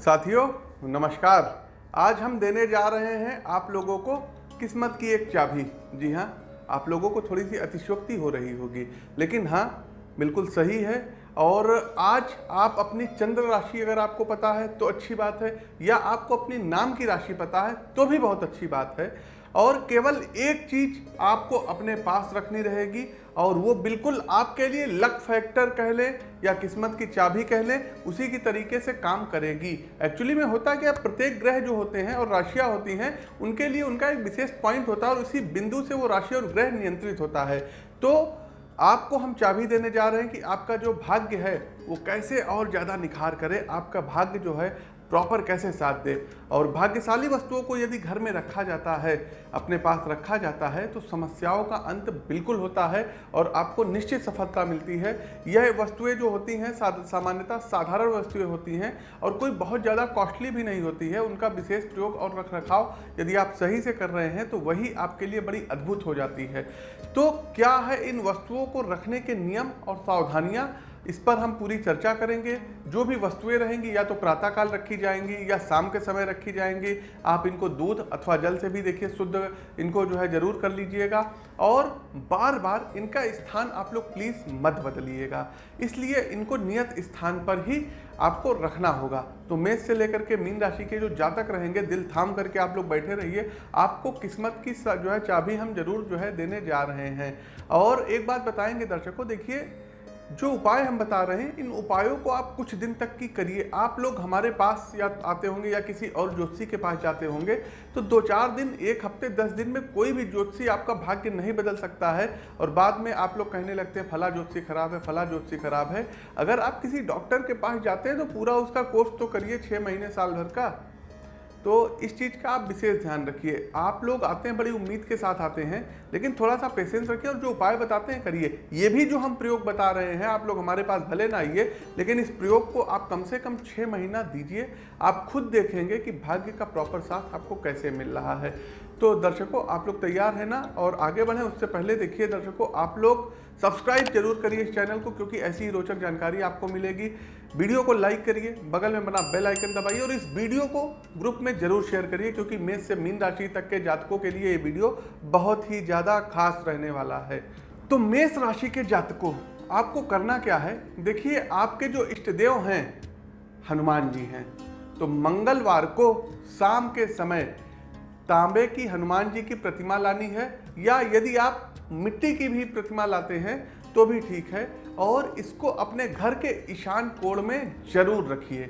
साथियों, नमस्कार। आज हम देने जा रहे हैं आप लोगों को किस्मत की एक चाबी। जी हाँ आप लोगों को थोड़ी सी अतिशोक्ति हो रही होगी। लेकिन हाँ बिल्कुल सही है। और आज आप अपनी चंद्र राशि अगर आपको पता है तो अच्छी बात है। या आपको अपनी नाम की राशि पता है तो भी बहुत अच्छी बात है। और केवल एक चीज़ आपको अपने पास रखनी रहेगी, और वो बिल्कुल आपके लिए लक फैक्टर कह लें या किस्मत की चाबी कह लें, उसी की तरीके से काम करेगी। एक्चुअली में होता क्या, प्रत्येक ग्रह जो होते हैं और राशियाँ होती हैं, उनके लिए उनका एक विशेष पॉइंट होता है और उसी बिंदु से वो राशि और ग्रह नियंत्रित होता है। तो आपको हम चाबी देने जा रहे हैं कि आपका जो भाग्य है, वो कैसे और ज़्यादा निखार करे? आपका भाग्य जो है प्रॉपर कैसे साथ दे? और भाग्यशाली वस्तुओं को यदि घर में रखा जाता है, अपने पास रखा जाता है तो समस्याओं का अंत बिल्कुल होता है और आपको निश्चित सफलता मिलती है। यह वस्तुएँ जो होती हैं सामान्यतः साधारण वस्तुएँ होती हैं और कोई बहुत ज़्यादा कॉस्टली भी नहीं होती है। उनका विशेष प्रयोग और रख रखाव यदि आप सही से कर रहे हैं तो वही आपके लिए बड़ी अद्भुत हो जाती है। तो क्या है इन वस्तुओं को रखने के नियम और सावधानियाँ? इस पर हम पूरी चर्चा करेंगे। जो भी वस्तुएँ रहेंगी, या तो प्रातःकाल रखी जाएँगी, या शाम के समय रखी जाएँगी, आप इनको दूध अथवा जल से भी देखिए, शुद्ध इनको जो है ज़रूर कर लीजिएगा। और बार बार इनका स्थान आप लोग प्लीज़ मत बदलिएगा। इसलिए इनको नियत स्थान पर ही आपको रखना होगा। तो मेष से लेकर के मीन राशि के जो जातक रहेंगे, दिल थाम करके आप लोग बैठे रहिए। आपको किस्मत की जो है चाबी हम ज़रूर जो है देने जा रहे हैं। और एक बात बताएँगे दर्शकों, देखिए जो उपाय हम बता रहे हैं, इन उपायों को आप कुछ दिन तक की करिए। आप लोग हमारे पास या आते होंगे या किसी और ज्योतिषी के पास जाते होंगे तो दो चार दिन, एक हफ़्ते, दस दिन में कोई भी ज्योतिषी आपका भाग्य नहीं बदल सकता है और बाद में आप लोग कहने लगते हैं, फला ज्योतिषी खराब है, फला ज्योतिषी खराब है। अगर आप किसी डॉक्टर के पास जाते हैं तो पूरा उसका कोर्स तो करिए छः महीने साल भर का। तो इस चीज़ का आप विशेष ध्यान रखिए। आप लोग आते हैं, बड़ी उम्मीद के साथ आते हैं, लेकिन थोड़ा सा पेशेंस रखिए और जो उपाय बताते हैं करिए। ये भी जो हम प्रयोग बता रहे हैं, आप लोग हमारे पास भले ना आइए, लेकिन इस प्रयोग को आप कम से कम छः महीना दीजिए। आप खुद देखेंगे कि भाग्य का प्रॉपर साथ आपको कैसे मिल रहा है। तो दर्शकों, आप लोग तैयार हैं ना? और आगे बढ़ें, उससे पहले देखिए दर्शकों, आप लोग सब्सक्राइब ज़रूर करिए इस चैनल को, क्योंकि ऐसी ही रोचक जानकारी आपको मिलेगी। वीडियो को लाइक करिए, बगल में बना बेल आइकन दबाइए और इस वीडियो को ग्रुप में ज़रूर शेयर करिए, क्योंकि मेष से मीन राशि तक के जातकों के लिए ये वीडियो बहुत ही ज़्यादा खास रहने वाला है। तो मेष राशि के जातकों, आपको करना क्या है? देखिए, आपके जो इष्ट देव हैं, हनुमान जी हैं। तो मंगलवार को शाम के समय तांबे की हनुमान जी की प्रतिमा लानी है, या यदि आप मिट्टी की भी प्रतिमा लाते हैं तो भी ठीक है, और इसको अपने घर के ईशान कोण में ज़रूर रखिए।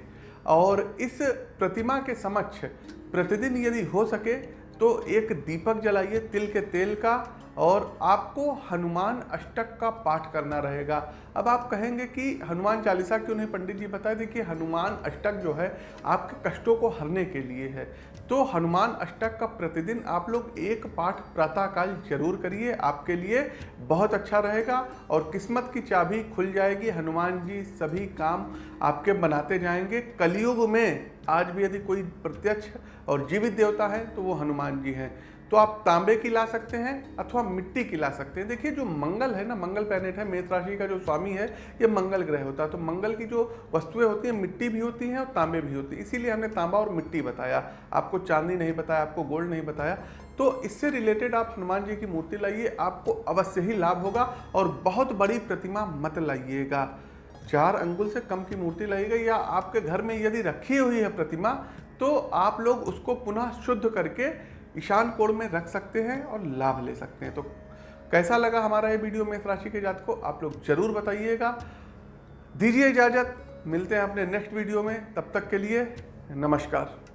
और इस प्रतिमा के समक्ष प्रतिदिन यदि हो सके तो एक दीपक जलाइए तिल के तेल का और आपको हनुमान अष्टक का पाठ करना रहेगा। अब आप कहेंगे कि हनुमान चालीसा क्यों नहीं, पंडित जी बताए, देखिए हनुमान अष्टक जो है, आपके कष्टों को हरने के लिए है। तो हनुमान अष्टक का प्रतिदिन आप लोग एक पाठ प्रातःकाल ज़रूर करिए, आपके लिए बहुत अच्छा रहेगा और किस्मत की चाबी खुल जाएगी। हनुमान जी सभी काम आपके बनाते जाएँगे। कलयुग में आज भी यदि कोई प्रत्यक्ष और जीवित देवता है तो वो हनुमान जी हैं। तो आप तांबे की ला सकते हैं अथवा मिट्टी की ला सकते हैं। देखिए, जो मंगल है ना, मंगल प्लैनेट है, मेष राशि का जो स्वामी है, ये मंगल ग्रह होता है। तो मंगल की जो वस्तुएँ होती हैं, मिट्टी भी होती हैं और तांबे भी होती हैं। इसीलिए हमने तांबा और मिट्टी बताया। आपको चांदी नहीं बताया, आपको गोल्ड नहीं बताया। तो इससे रिलेटेड आप हनुमान जी की मूर्ति लाइए, आपको अवश्य ही लाभ होगा और बहुत बड़ी प्रतिमा मत लाइएगा। चार अंगुल से कम की मूर्ति लाइएगा या आपके घर में यदि रखी हुई है प्रतिमा तो आप लोग उसको पुनः शुद्ध करके ईशान कोण में रख सकते हैं और लाभ ले सकते हैं। तो कैसा लगा हमारा ये वीडियो मेष राशि के जात को आप लोग ज़रूर बताइएगा। दीजिए इजाज़त। मिलते हैं अपने नेक्स्ट वीडियो में। तब तक के लिए नमस्कार।